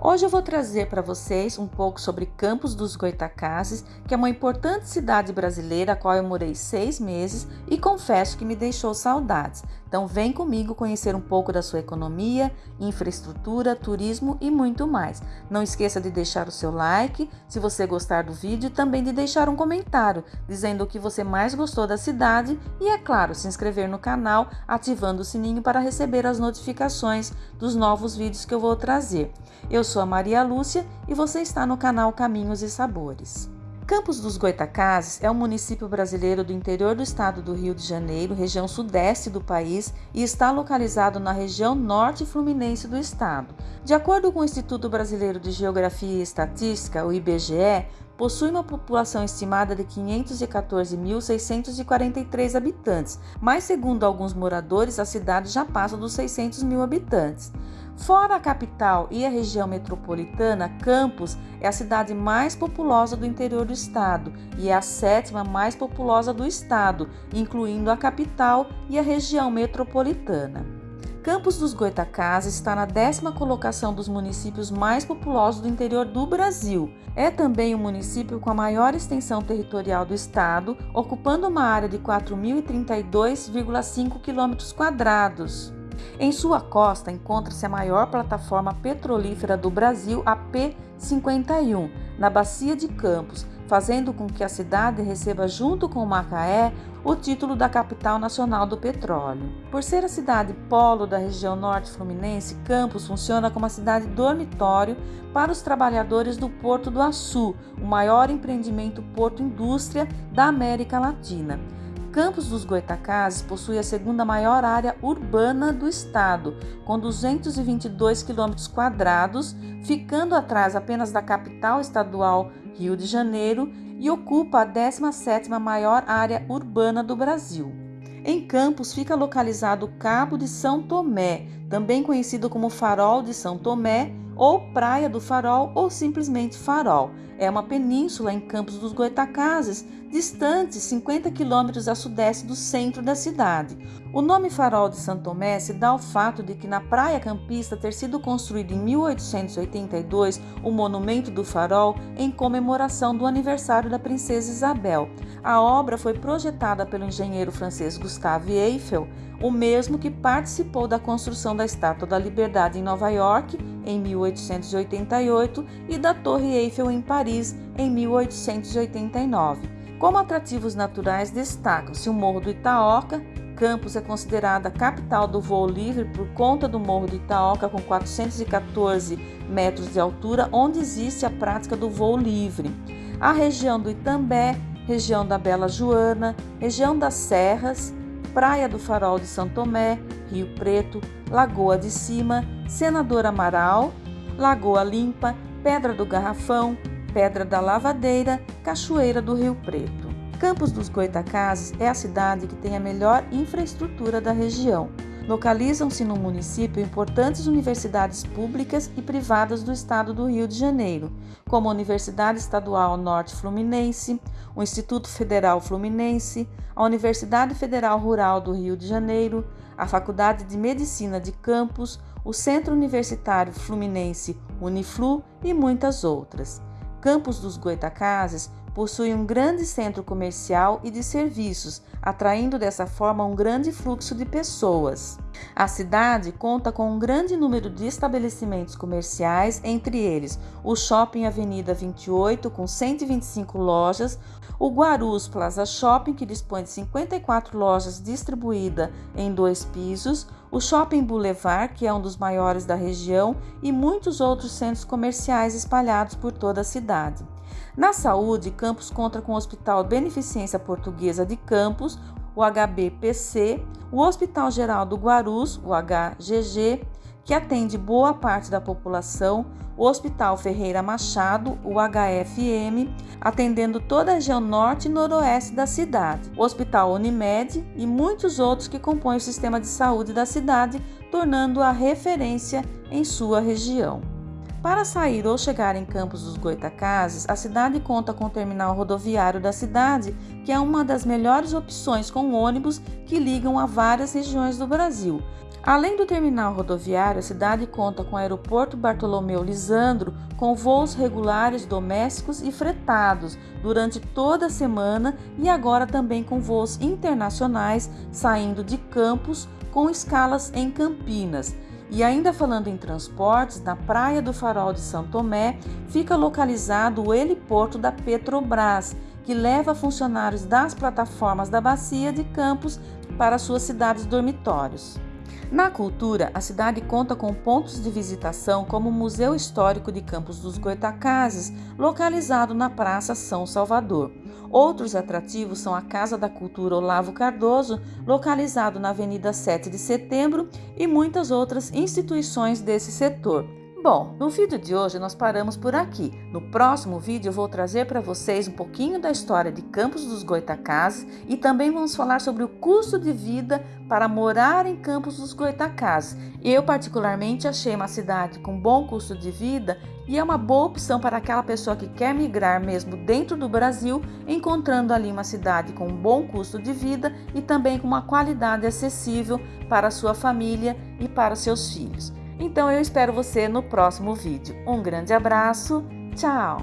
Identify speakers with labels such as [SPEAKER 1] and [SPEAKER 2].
[SPEAKER 1] Hoje eu vou trazer para vocês um pouco sobre Campos dos Goitacazes, que é uma importante cidade brasileira a qual eu morei seis meses e confesso que me deixou saudades. Então vem comigo conhecer um pouco da sua economia, infraestrutura, turismo e muito mais. Não esqueça de deixar o seu like se você gostar do vídeo também de deixar um comentário dizendo o que você mais gostou da cidade e, é claro, se inscrever no canal ativando o sininho para receber as notificações dos novos vídeos que eu vou trazer. Eu sou a Maria Lúcia e você está no canal Caminhos e Sabores. Campos dos Goitacazes é um município brasileiro do interior do estado do Rio de Janeiro, região sudeste do país, e está localizado na região norte fluminense do estado. De acordo com o Instituto Brasileiro de Geografia e Estatística, o IBGE, possui uma população estimada de 514.643 habitantes, mas segundo alguns moradores, a cidade já passa dos 600 mil habitantes. Fora a capital e a região metropolitana, Campos é a cidade mais populosa do interior do estado e é a sétima mais populosa do estado, incluindo a capital e a região metropolitana. Campos dos Goitacazes está na décima colocação dos municípios mais populosos do interior do Brasil. É também o município com a maior extensão territorial do estado, ocupando uma área de 4.032,5 km em sua costa encontra-se a maior plataforma petrolífera do Brasil, a P51, na Bacia de Campos, fazendo com que a cidade receba, junto com Macaé, o título da capital nacional do petróleo. Por ser a cidade polo da região norte fluminense, Campos funciona como a cidade dormitório para os trabalhadores do Porto do Açu, o maior empreendimento porto-indústria da América Latina. Campos dos Goitacazes possui a segunda maior área urbana do estado, com 222 quilômetros quadrados, ficando atrás apenas da capital estadual Rio de Janeiro e ocupa a 17ª maior área urbana do Brasil. Em Campos fica localizado o Cabo de São Tomé, também conhecido como Farol de São Tomé ou Praia do Farol ou simplesmente Farol. É uma península em Campos dos Goitacazes, distante 50 quilômetros a sudeste do centro da cidade. O nome Farol de Santo Tomé se dá ao fato de que na praia campista ter sido construído em 1882 o Monumento do Farol em comemoração do aniversário da princesa Isabel. A obra foi projetada pelo engenheiro francês Gustave Eiffel, o mesmo que participou da construção da Estátua da Liberdade em Nova York em 1888 e da Torre Eiffel em Paris em 1889. Como atrativos naturais destacam-se o Morro do Itaoca, Campos é considerada a capital do voo livre por conta do Morro do Itaoca com 414 metros de altura, onde existe a prática do voo livre. A região do Itambé, região da Bela Joana, região das Serras, Praia do Farol de São Tomé, Rio Preto, Lagoa de Cima, Senador Amaral, Lagoa Limpa, Pedra do Garrafão, Pedra da Lavadeira, Cachoeira do Rio Preto. Campos dos Goitacazes é a cidade que tem a melhor infraestrutura da região. Localizam-se no município importantes universidades públicas e privadas do estado do Rio de Janeiro, como a Universidade Estadual Norte Fluminense, o Instituto Federal Fluminense, a Universidade Federal Rural do Rio de Janeiro, a Faculdade de Medicina de Campos, o Centro Universitário Fluminense Uniflu e muitas outras. Campos dos Goitacazes possui um grande centro comercial e de serviços, atraindo dessa forma um grande fluxo de pessoas. A cidade conta com um grande número de estabelecimentos comerciais, entre eles o Shopping Avenida 28, com 125 lojas, o Guarus Plaza Shopping, que dispõe de 54 lojas distribuídas em dois pisos, o Shopping Boulevard, que é um dos maiores da região, e muitos outros centros comerciais espalhados por toda a cidade. Na saúde, Campos conta com o Hospital Beneficência Portuguesa de Campos, o HBPC, o Hospital Geral do Guarus, o HGG, que atende boa parte da população, o Hospital Ferreira Machado, o HFM, atendendo toda a região norte e noroeste da cidade, o Hospital Unimed e muitos outros que compõem o sistema de saúde da cidade, tornando-a referência em sua região. Para sair ou chegar em Campos dos Goitacazes, a cidade conta com o terminal rodoviário da cidade, que é uma das melhores opções com ônibus que ligam a várias regiões do Brasil. Além do terminal rodoviário, a cidade conta com o aeroporto Bartolomeu Lisandro, com voos regulares domésticos e fretados durante toda a semana e agora também com voos internacionais saindo de Campos com escalas em Campinas. E ainda falando em transportes, na Praia do Farol de São Tomé fica localizado o heliporto da Petrobras, que leva funcionários das plataformas da Bacia de Campos para suas cidades dormitórios. Na cultura, a cidade conta com pontos de visitação como o Museu Histórico de Campos dos Goitacazes, localizado na Praça São Salvador. Outros atrativos são a Casa da Cultura Olavo Cardoso, localizado na Avenida 7 de Setembro, e muitas outras instituições desse setor. Bom, no vídeo de hoje nós paramos por aqui. No próximo vídeo eu vou trazer para vocês um pouquinho da história de Campos dos Goitacazes e também vamos falar sobre o custo de vida para morar em Campos dos Goitacazes. Eu particularmente achei uma cidade com bom custo de vida e é uma boa opção para aquela pessoa que quer migrar mesmo dentro do Brasil, encontrando ali uma cidade com um bom custo de vida e também com uma qualidade acessível para sua família e para seus filhos. Então eu espero você no próximo vídeo. Um grande abraço, tchau!